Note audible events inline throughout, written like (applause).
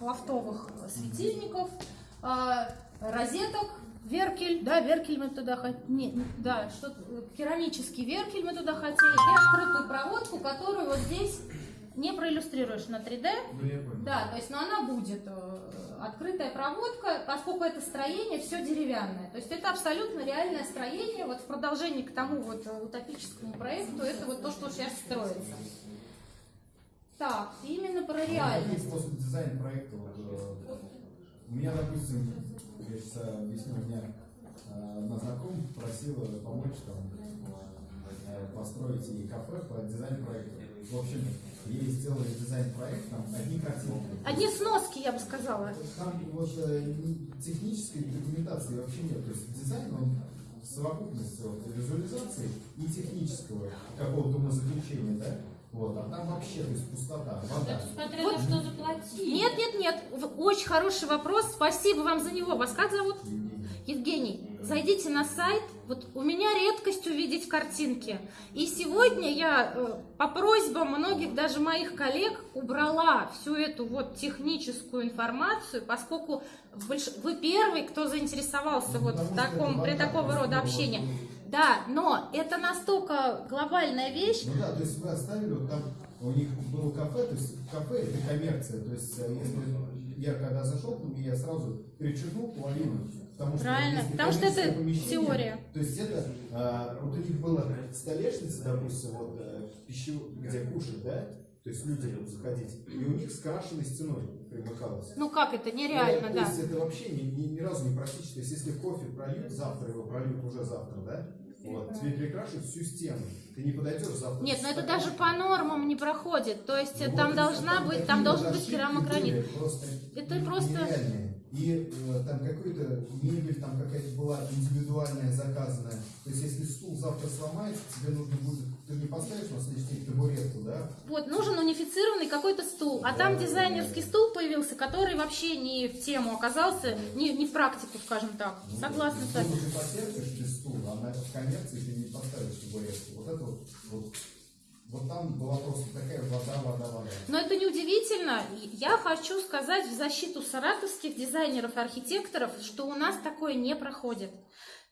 лофтовых светильников, а, розеток, веркель, да, веркель мы туда хотели, да, что керамический веркель мы туда хотели, и открытую проводку, которую вот здесь не проиллюстрируешь на 3D. Ну. Да, то есть, но она будет э, открытая проводка, поскольку это строение все деревянное. То есть это абсолютно реальное строение, вот в продолжении к тому вот э, утопическому проекту, это вот то, что сейчас строится. Так, именно про Какие реальность. способы дизайн проекта? Вот, э, у меня, допустим, я сейчас объясню, у меня э, одна знакомая просила помочь там э, построить ей кафе по дизайн проекту. В общем, ей сделали дизайн проект, там одни картинки. Одни сноски, я бы сказала. Там вот ни- технической документации вообще нет. То есть дизайн, он в совокупности вот, визуализации и технического какого-то умозаключения, да? Вот, а там вообще, то есть пустота, вода. Смотря Вот. на что заплатить. Нет, нет, нет, очень хороший вопрос, спасибо вам за него. Вас как зовут? Евгений. Евгений, зайдите на сайт. Вот у меня редкость увидеть картинки. И сегодня я э, по просьбам многих, даже моих коллег, убрала всю эту вот техническую информацию, поскольку вы первый, кто заинтересовался Ну, вот в таком, при такого рода общении. Да, но это настолько глобальная вещь. Ну да, то есть вы оставили, вот там у них было кафе, то есть кафе это коммерция, то есть э, если я когда зашел к ним, я сразу перечеркнул половину, потому что Правильно, потому что это теория. То есть это, а, вот у них была столешница, допустим, вот э, пищу, где кушать, да, то есть люди будут заходить, и у них с крашенной стеной примыкалось. Ну как это, нереально, Ну, да. То есть это вообще ни, ни, ни разу не практично. То есть если кофе прольют, завтра его прольют уже завтра, да? Вот, тебе перекрашивают всю стену. Ты не подойдешь завтра. Нет, но это даже по нормам не проходит. То есть Ну, там вот, должна там быть, там должен быть керамогранит. Это просто- нереальные. И э, там какой-то мебель, там какая-то была индивидуальная, заказанная. То есть если стул завтра сломается, тебе нужно будет, ты не поставишь на следующий день табуретку, да? Вот, нужен унифицированный какой-то стул. А там Да, дизайнерский да. стул появился, который вообще не в тему оказался, не, не в практику, скажем так. Ну, Согласна с вами. Ты потерпишь без стула, а на коммерции ты не поставишь табуретку. Вот это вот, вот, вот там была просто такая вода, вода, вода. Но это неудивительно. Я хочу сказать в защиту саратовских дизайнеров архитекторов, что у нас такое не проходит.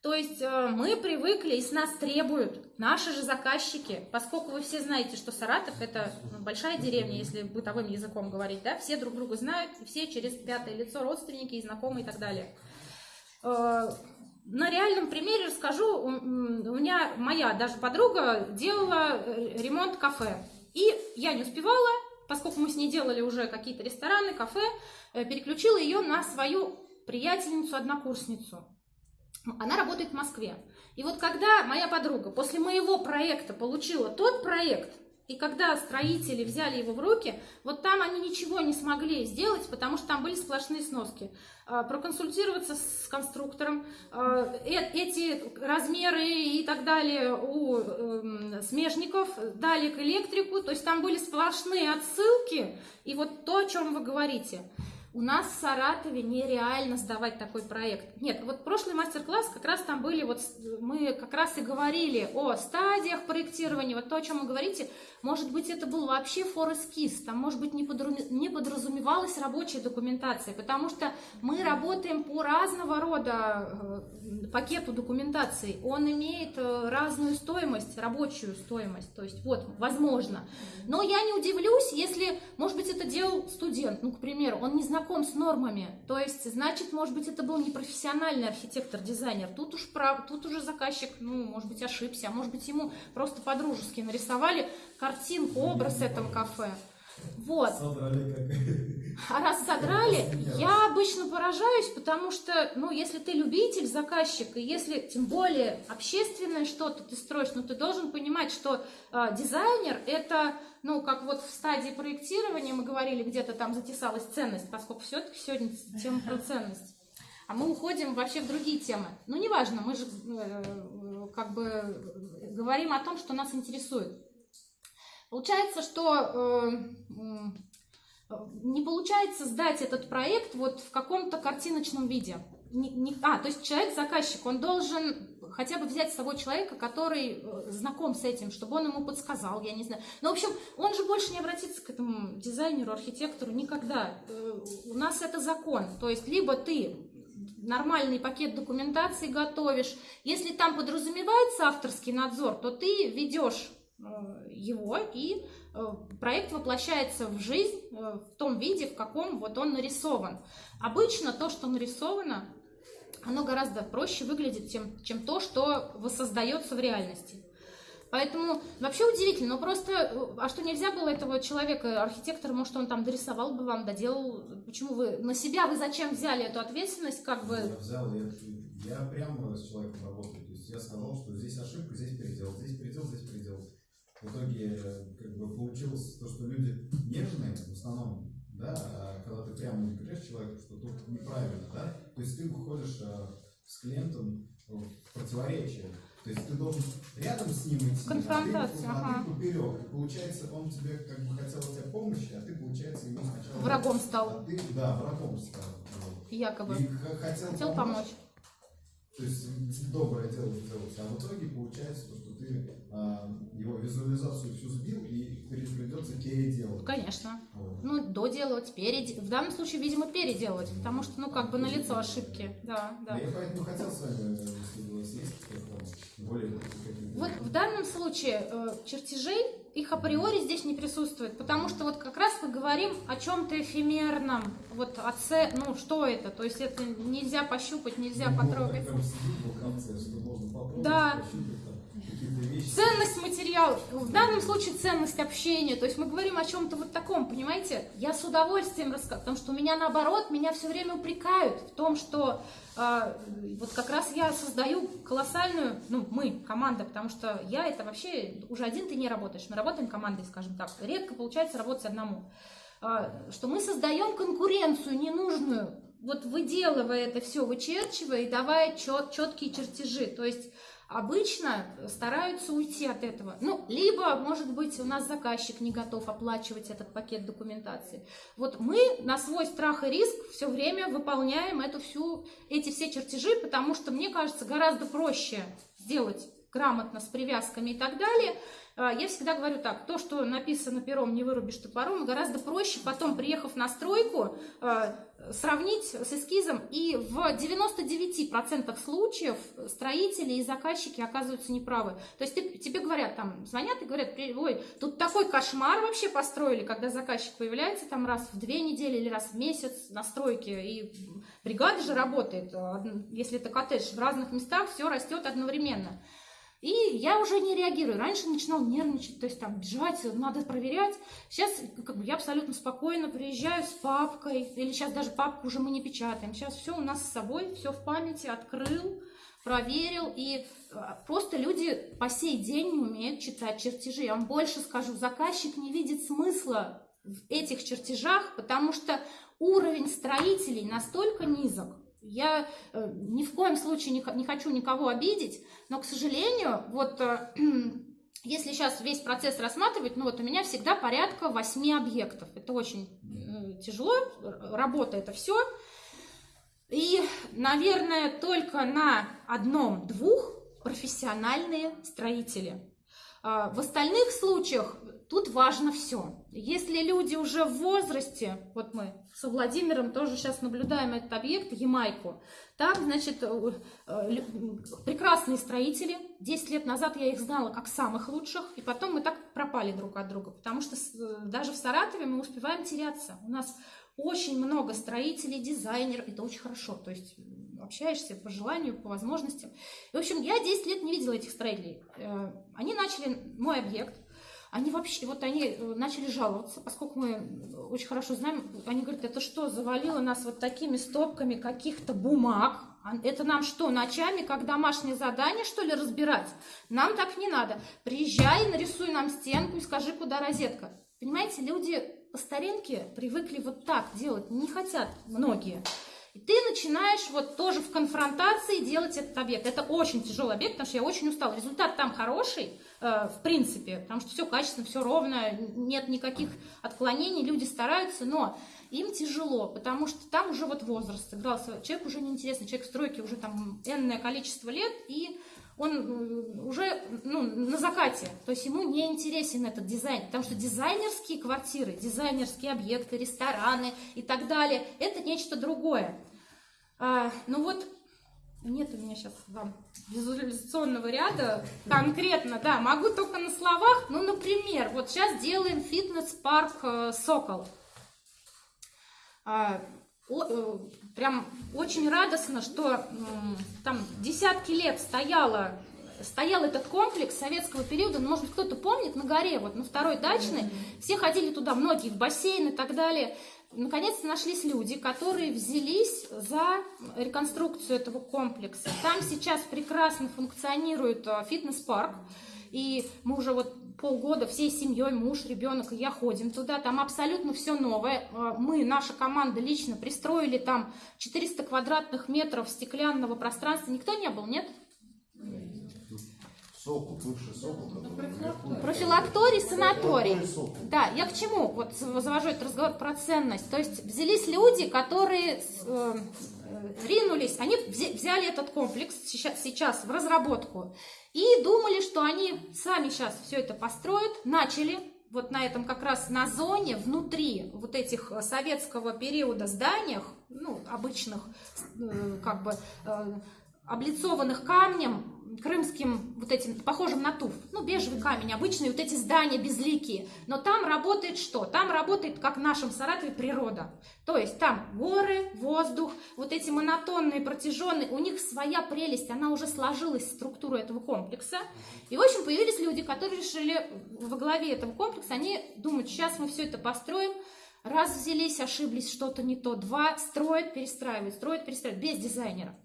То есть э, мы привыкли и с нас требуют наши же заказчики, поскольку вы все знаете, что Саратов это ну, большая деревня, если бытовым языком говорить, да, все друг друга знают, все через пятое лицо родственники и знакомые и так далее. На реальном примере расскажу. У меня моя даже подруга делала э, ремонт кафе. И я не успевала, поскольку мы с ней делали уже какие-то рестораны, кафе, э, переключила ее на свою приятельницу-однокурсницу. Она работает в Москве. И вот когда моя подруга после моего проекта получила тот проект, и когда строители взяли его в руки, вот там они ничего не смогли сделать, потому что там были сплошные сноски. А, Проконсультироваться с конструктором, а, э- эти размеры и так далее у эм, смежников дали к электрику, то есть там были сплошные отсылки, и вот то, о чем вы говорите. У нас в Саратове нереально сдавать такой проект. Нет, вот прошлый мастер-класс как раз там были, вот мы как раз и говорили о стадиях проектирования, вот то, о чем вы говорите, может быть, это был вообще фор-эскиз, там, может быть, не, подразумевалась рабочая документация, потому что мы работаем по разного рода э, пакету документации, он имеет э, разную стоимость, рабочую стоимость, то есть вот, возможно. Но я не удивлюсь, если, может быть, это делал студент, ну, к примеру, он не знаком с нормами, то есть, значит, может быть, это был непрофессиональный архитектор-дизайнер, тут уж прав, тут уже заказчик, ну, может быть, ошибся, а может быть, ему просто по-дружески нарисовали картинку, образ этого кафе. Вот. Содрали как... А раз содрали, я обычно поражаюсь, потому что, ну, если ты любитель, заказчик, и если, тем более, общественное что-то ты строишь, ну, ты должен понимать, что э, дизайнер – это, ну, как вот в стадии проектирования мы говорили, где-то там затесалась ценность, поскольку все-таки сегодня тема про ценность. А мы уходим вообще в другие темы. Ну, неважно, мы же э, э, как бы э, говорим о том, что нас интересует. Получается, что э, м, не получается сдать этот проект вот в каком-то картиночном виде. Не- не- а, то есть человек-заказчик, он должен хотя бы взять с собой человека, который э, знаком с этим, чтобы он ему подсказал, я не знаю. Но, в общем, он же больше не обратится к этому дизайнеру, архитектору никогда. Э, у нас это закон. То есть, либо ты нормальный пакет документации готовишь. Если там подразумевается авторский надзор, то ты ведешь э, его, и проект воплощается в жизнь в том виде, в каком вот он нарисован. Обычно то, что нарисовано, оно гораздо проще выглядит, чем, чем то, что воссоздается в реальности. Поэтому вообще удивительно, но просто, э, а что нельзя было этого человека, архитектора, может, он там дорисовал бы вам, доделал, почему вы, на себя вы зачем взяли эту ответственность, как бы? Я взял, я, я прямо с человеком работаю, то есть я сказал, что здесь ошибка, здесь передел, здесь передел, здесь передел. В итоге, как бы, получилось то, что люди нежные, в основном, да, а когда ты прямо говоришь человеку, что тут неправильно, да, то есть ты выходишь а, с клиентом в противоречие. То есть ты должен рядом с ним идти, Конфронтация, а ты, ага. ты поперек. И получается, он тебе как бы хотел от тебя помощи, а ты, получается, ему сначала... Врагом стал. А ты, да, врагом стал. Вот. Якобы. И хотел, Хотел помочь. То есть доброе дело сделать, а в итоге получается то, что ты а, его визуализацию всю сбил и придется переделать. Конечно. Вот. Ну, доделывать, переделать. В данном случае, видимо, переделать, потому что, ну, как бы на лицо ошибки. Да, да. Да, я поэтому хотел с вами, если у вас есть более. Вот в данном случае э, чертежей, их априори здесь не присутствует, потому что вот как раз мы говорим о чем-то эфемерном, вот о це, ну что это, то есть это нельзя пощупать, нельзя Ну, потрогать. что можно Да. пощупать. Ценность материала, в данном случае ценность общения, то есть мы говорим о чем-то вот таком, понимаете? Я с удовольствием рассказываю, потому что у меня наоборот, меня все время упрекают в том, что э, вот как раз я создаю колоссальную, ну мы, команда, потому что я это вообще, уже один ты не работаешь, мы работаем командой, скажем так, редко получается работать одному. Э, что мы создаем конкуренцию ненужную, вот выделывая это все, вычерчивая и давая чет, четкие чертежи, то есть обычно стараются уйти от этого. Ну, либо, может быть, у нас заказчик не готов оплачивать этот пакет документации. Вот мы на свой страх и риск все время выполняем эту всю, эти все чертежи, потому что, мне кажется, гораздо проще сделать грамотно с привязками и так далее. А, Я всегда говорю так, то, что написано пером, не вырубишь топором, гораздо проще потом, приехав на стройку, а, сравнить с эскизом, и в 99% случаев строители и заказчики оказываются неправы. То есть тебе говорят, там, звонят и говорят, «При- ой, тут такой кошмар вообще построили, когда заказчик появляется там раз в две недели или раз в месяц на стройке, и бригада же работает, а, если это коттедж, в разных местах все растет одновременно. И я уже не реагирую. Раньше начинал нервничать, то есть там бежать, надо проверять. Сейчас как бы, я абсолютно спокойно приезжаю с папкой, или сейчас даже папку уже мы не печатаем. Сейчас все у нас с собой, все в памяти, открыл, проверил. И а, просто люди по сей день не умеют читать чертежи. Я вам больше скажу, заказчик не видит смысла в этих чертежах, потому что уровень строителей настолько низок, я э, ни в коем случае не, хочу никого обидеть, но, к сожалению, вот э, (clears throat) если сейчас весь процесс рассматривать, ну вот у меня всегда порядка восьми объектов. Это очень э, тяжело, работа это все. И, наверное, только на одном-двух профессиональные строители. А, В остальных случаях тут важно все. Если люди уже в возрасте, вот мы со Владимиром тоже сейчас наблюдаем этот объект, Ямайку, там, значит, э, э, прекрасные строители. 10 лет назад я их знала как самых лучших, и потом мы так пропали друг от друга, потому что э, даже в Саратове мы успеваем теряться. У нас очень много строителей, дизайнеров, это очень хорошо, то есть общаешься по желанию, по возможностям. И, в общем, я 10 лет не видела этих строителей. Э, Они начали мой объект, они вообще, вот они э, начали жаловаться, поскольку мы очень хорошо знаем, они говорят, это что, завалило нас вот такими стопками каких-то бумаг, А это нам что, ночами, как домашнее задание, что ли, разбирать? Нам так не надо. Приезжай, нарисуй нам стенку и скажи, куда розетка. Понимаете, люди по старинке привыкли вот так делать, не хотят многие. И ты начинаешь вот тоже в конфронтации делать этот объект. Это очень тяжелый объект, потому что я очень устала. Результат там хороший, э, в принципе, потому что все качественно, все ровно, нет никаких отклонений, люди стараются, но им тяжело, потому что там уже вот возраст сыграл свой. Человек уже неинтересный, человек в стройке уже там энное количество лет, и он уже ну, на закате, то есть ему не интересен этот дизайн, потому что дизайнерские квартиры, дизайнерские объекты, рестораны и так далее, это нечто другое. А, ну вот, нет у меня сейчас вам визуализационного ряда конкретно, да, могу только на словах, ну, например, вот сейчас делаем фитнес-парк э, «Сокол». А, о, э, прям очень радостно, что там десятки лет стояла, стоял этот комплекс советского периода, ну, может быть, кто-то помнит, на горе, вот на второй дачной, все ходили туда, многие в бассейн и так далее. Наконец-то нашлись люди, которые взялись за реконструкцию этого комплекса. Там сейчас прекрасно функционирует э, фитнес-парк, и мы уже вот полгода всей семьей, муж, ребенок и я ходим туда, там абсолютно все новое. А, мы, наша команда лично пристроили там 400 квадратных метров стеклянного пространства. Никто не был, нет? Сокол, бывший сокол. Профилакторий, санаторий. Да, я к чему вот завожу этот разговор про ценность. То есть взялись люди, которые э, ринулись, они взяли этот комплекс сейчас, сейчас в разработку и думали, что они сами сейчас все это построят, начали вот на этом как раз на зоне, внутри вот этих э, советского периода зданиях, ну, обычных, э, как бы, э, облицованных камнем, крымским вот этим, похожим на туф, ну, бежевый камень, обычные вот эти здания безликие, но там работает что? Там работает, как в нашем Саратове, природа. То есть там горы, воздух, вот эти монотонные, протяженные, у них своя прелесть, она уже сложилась структуру этого комплекса. И, в общем, появились люди, которые решили во главе этого комплекса, они думают, сейчас мы все это построим, раз взялись, ошиблись, что-то не то, два, строят, перестраивают, строят, перестраивают, без дизайнера.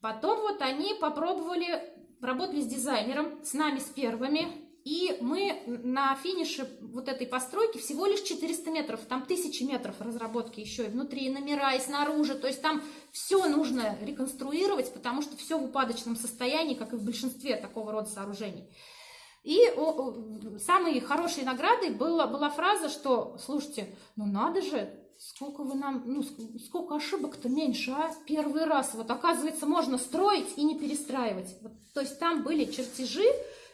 Потом вот они попробовали, работали с дизайнером, с нами, с первыми, и мы на финише вот этой постройки всего лишь 400 метров, там тысячи метров разработки еще и внутри, и номера, и снаружи, то есть там все нужно реконструировать, потому что все в упадочном состоянии, как и в большинстве такого рода сооружений. И самой хорошей наградой была, была фраза, что, слушайте, ну надо же, сколько вы нам, ну, сколько ошибок-то меньше, а? Первый раз. Вот, оказывается, можно строить и не перестраивать. Вот, то есть там были чертежи,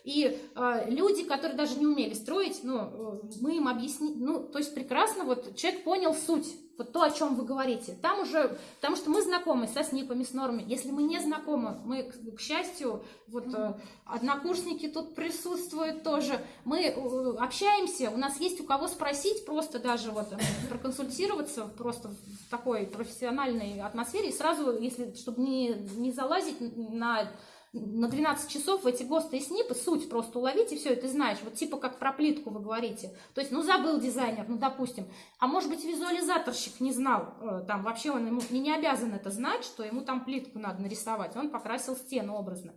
и э, люди, которые даже не умели строить, ну, э, мы им объяснили, ну, то есть прекрасно, вот человек понял суть, вот то, о чем вы говорите. Там уже, потому что мы знакомы со СНИПами, с нормами. Если мы не знакомы, мы, к, счастью, вот э, однокурсники тут присутствуют тоже. Мы э, общаемся, у нас есть у кого спросить, просто даже вот проконсультироваться просто в такой профессиональной атмосфере. И сразу, если, чтобы не, не залазить на на 12 часов эти ГОСТы и СНИПы суть просто уловить, и все, и ты знаешь, вот типа как про плитку вы говорите. То есть, ну, забыл дизайнер, ну, допустим. А может быть, визуализаторщик не знал, э, там, вообще он ему не, не обязан это знать, что ему там плитку надо нарисовать. Он покрасил стену образно.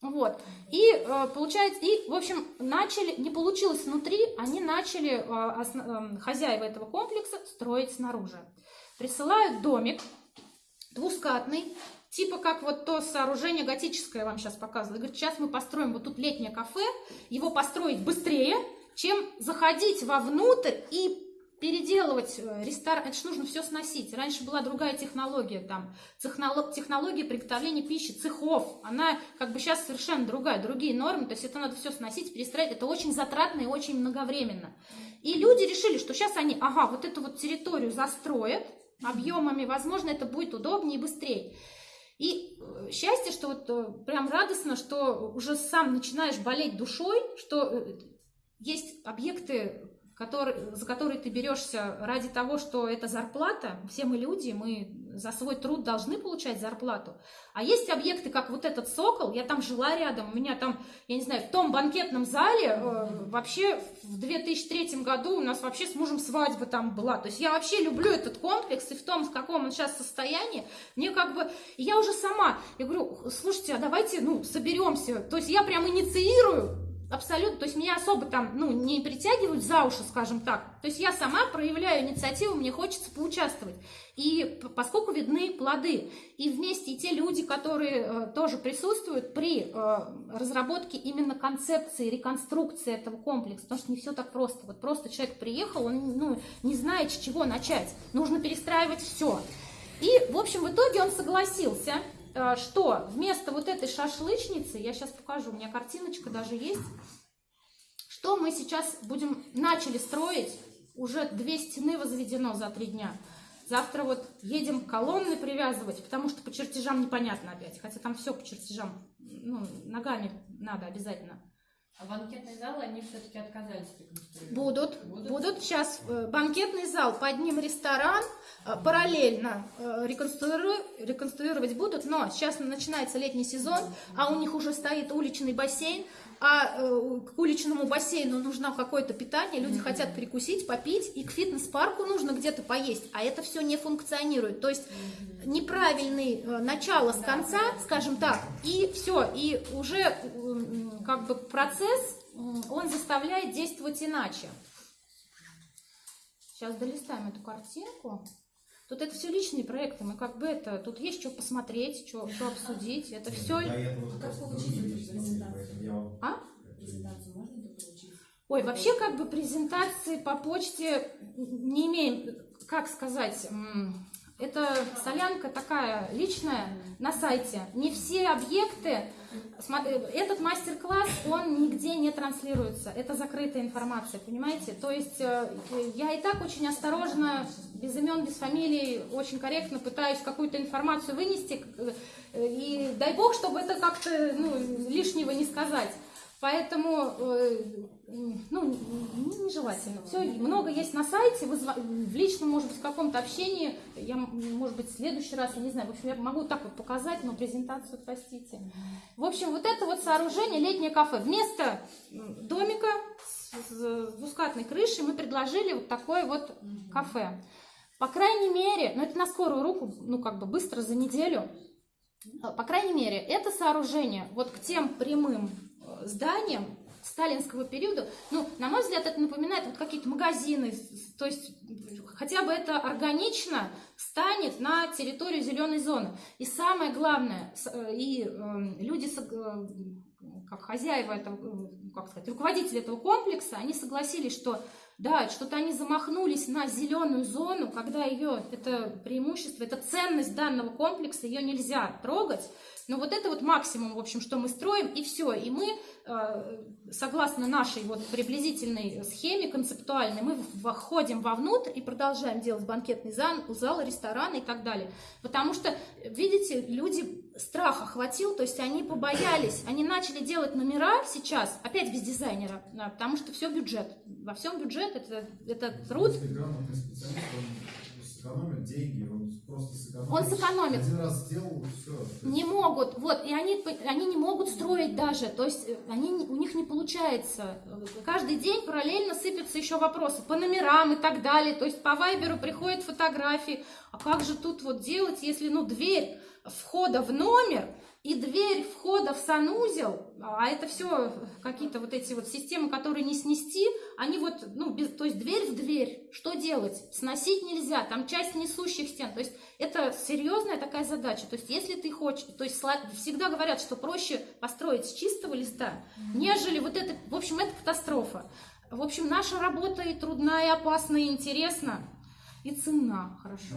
Вот. И э, получается, и, в общем, начали, не получилось внутри, они начали, э, основ, хозяева этого комплекса, строить снаружи. Присылают домик двускатный, Типа как вот то сооружение готическое я вам сейчас показывала. Говорит, сейчас мы построим вот тут летнее кафе, его построить быстрее, чем заходить вовнутрь и переделывать э, ресторан, это же нужно все сносить. Раньше была другая технология, там, технология приготовления пищи, цехов, она как бы сейчас совершенно другая, другие нормы, то есть это надо все сносить, перестроить, это очень затратно и очень многовременно. И люди решили, что сейчас они, ага, вот эту вот территорию застроят объемами, возможно, это будет удобнее и быстрее. И э, счастье, что вот э, прям радостно, что уже сам начинаешь болеть душой, что э, есть объекты, который, за которые ты берешься ради того, что это зарплата, все мы люди, мы за свой труд должны получать зарплату. А есть объекты, как вот этот «Сокол», я там жила рядом, у меня там, я не знаю, в том банкетном зале э, вообще в 2003 году у нас вообще с мужем свадьба там была. То есть я вообще люблю этот комплекс, и в том, в каком он сейчас состоянии, мне как бы, я уже сама, я говорю, слушайте, а давайте, ну, соберемся. То есть я прям инициирую Абсолютно, то есть меня особо там, ну, не притягивают за уши, скажем так. То есть я сама проявляю инициативу, мне хочется поучаствовать. И поскольку видны плоды, и вместе и те люди, которые э, тоже присутствуют при э, разработке именно концепции, реконструкции этого комплекса, потому что не все так просто. Вот просто человек приехал, он ну, не знает, с чего начать. Нужно перестраивать все. И, в общем, в итоге он согласился что вместо вот этой шашлычницы, я сейчас покажу, у меня картиночка даже есть, что мы сейчас будем, начали строить, уже две стены возведено за три дня. Завтра вот едем колонны привязывать, потому что по чертежам непонятно опять, хотя там все по чертежам, ну, ногами надо обязательно. А банкетный зал они все-таки отказались реконструировать. Будут, Будут? будут. Сейчас э, банкетный зал, под ним ресторан, э, параллельно э, реконстру- реконструировать будут, но сейчас начинается летний сезон, а у них уже стоит уличный бассейн, а к уличному бассейну нужно какое-то питание, люди хотят перекусить, попить, и к фитнес-парку нужно где-то поесть, а это все не функционирует. То есть неправильный э, начало с конца, скажем так, и все, и уже как бы процесс, он заставляет действовать иначе. Сейчас долистаем эту картинку. Тут это все личные проекты, мы как бы это, тут есть что посмотреть, что, что обсудить, это все... Вам- А? Презентацию можно дополучить? Ой, вообще как бы презентации по почте не имеем, как сказать, это солянка такая личная на сайте. Не все объекты, э, этот мастер-класс, он нигде не транслируется. Это закрытая информация, понимаете? То есть э, я и так очень осторожно, без имен, без фамилий, очень корректно пытаюсь какую-то информацию вынести. э, И дай бог, чтобы это как-то ну, лишнего не сказать. Поэтому, э, ну, не- нежелательно. Все, много есть на сайте, вы в личном, может быть, в каком-то общении, я, может быть, в следующий раз, я не знаю, в общем, я могу так вот показать, но презентацию, простите. В общем, вот это вот сооружение, летнее кафе, вместо домика с, двускатной крышей мы предложили вот такое вот кафе. По крайней мере, ну это на скорую руку, ну как бы быстро за неделю, по крайней мере, это сооружение вот к тем прямым зданиям сталинского периода, ну, на мой взгляд, это напоминает вот какие-то магазины, то есть хотя бы это органично станет на территорию зеленой зоны. И самое главное, э, и э, люди, э, как хозяева этого, э, как сказать, руководители этого комплекса, они согласились, что да, что-то они замахнулись на зеленую зону, когда ее, это преимущество, это ценность данного комплекса, ее нельзя трогать. Но вот это вот максимум, в общем, что мы строим, и все. И мы, э, согласно нашей вот приблизительной схеме концептуальной, мы входим вовнутрь и продолжаем делать банкетный зал, зал, ресторан и так далее. Потому что, видите, люди страх охватил, то есть они побоялись, они начали делать номера сейчас, опять без дизайнера, да, потому что все бюджет. Во всем бюджет, это, это труд. Если грамотный специалист, он сэкономит деньги, он просто сэкономит. Он сэкономит. Один раз сделал, все. Не могут, вот, и они, они не могут строить даже, то есть э, они, у них не получается. Каждый день параллельно сыпятся еще вопросы по номерам и так далее, то есть по вайберу приходят фотографии, а как же тут вот делать, если, ну, дверь входа в номер и дверь входа в санузел, а это все какие-то вот эти вот системы, которые не снести, они вот, ну, без, то есть дверь в дверь, что делать? Сносить нельзя, там часть несущих стен, то есть это серьезная такая задача, то есть если ты хочешь, то есть всегда говорят, что проще построить с чистого листа, нежели вот это, в общем, это катастрофа. В общем, наша работа и трудна, и опасна, и интересна, и ценна, хорошо.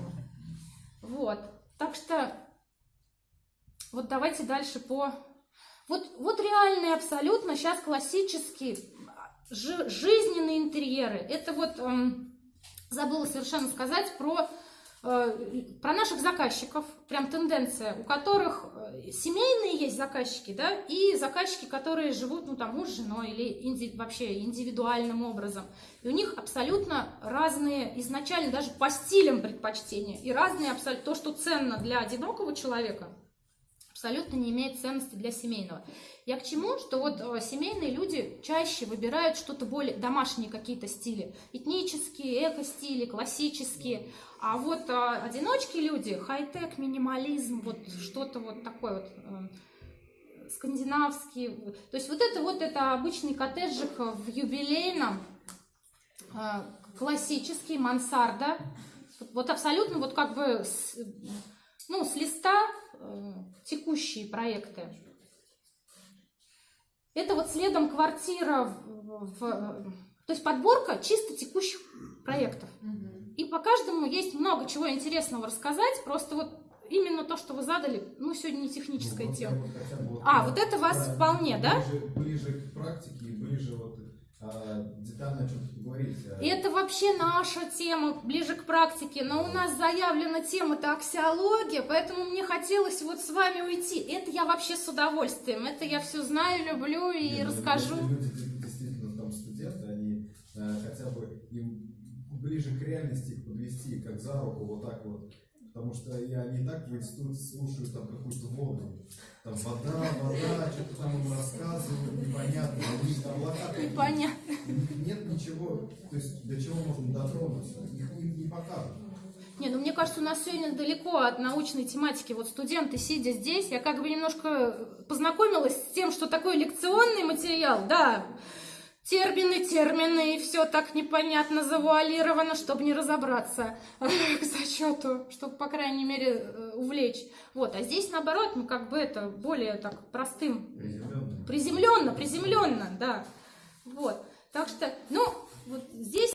Вот, так что вот давайте дальше по... Вот, вот реальные абсолютно сейчас классические жи- жизненные интерьеры. Это вот эм, забыла совершенно сказать про, э, про наших заказчиков. Прям тенденция, у которых э, семейные есть заказчики, да, и заказчики, которые живут, ну, там, муж с женой или инди- вообще индивидуальным образом. И у них абсолютно разные, изначально даже по стилям предпочтения, и разные абсолютно, то, что ценно для одинокого человека, абсолютно не имеет ценности для семейного. Я к чему? Что вот э, семейные люди чаще выбирают что-то более домашние какие-то стили, этнические, эко-стили, классические. А вот э, одиночки люди, хай-тек, минимализм, вот что-то вот такое вот э, скандинавский. То есть вот это вот это обычный коттеджик в юбилейном, э, классический, мансарда. Вот абсолютно вот как бы с, ну, с листа текущие проекты. Это вот следом квартира в, в- то есть подборка чисто текущих проектов. И по каждому есть много чего интересного рассказать. Просто вот именно то, что вы задали, ну, сегодня не техническая Ну, тема. бы А, э, вот это вас да, вполне, да? Ближе, ближе к практике, и ближе вот детально о чем-то поговорить. а, Это вообще наша тема, ближе к практике, но у нас заявлена тема-то аксиология, поэтому мне хотелось вот с вами уйти. Это я вообще с удовольствием, это я все знаю, люблю и Не, ну, расскажу. люди де- действительно там студенты, они э, хотя бы им ближе к реальности их подвести, как за руку, вот так вот. Потому что я не так в институте слушаю там какую-то воду. Там вода, вода, что-то там им рассказывают, непонятно, у них там локатор. (laughs) Непонятно. Нет ничего, то есть до чего можно дотронуться, их им не покажут. Не, ну мне кажется, у нас сегодня далеко от научной тематики. Вот студенты, сидя здесь, я как бы немножко познакомилась с тем, что такое лекционный материал, да, термины, термины, и все так непонятно завуалировано, чтобы не разобраться к зачету, чтобы, по крайней мере, э, увлечь. Вот, а здесь, наоборот, ну, как бы это более так простым, Приземленно. приземленно, приземленно, да. Вот, так что, ну, вот здесь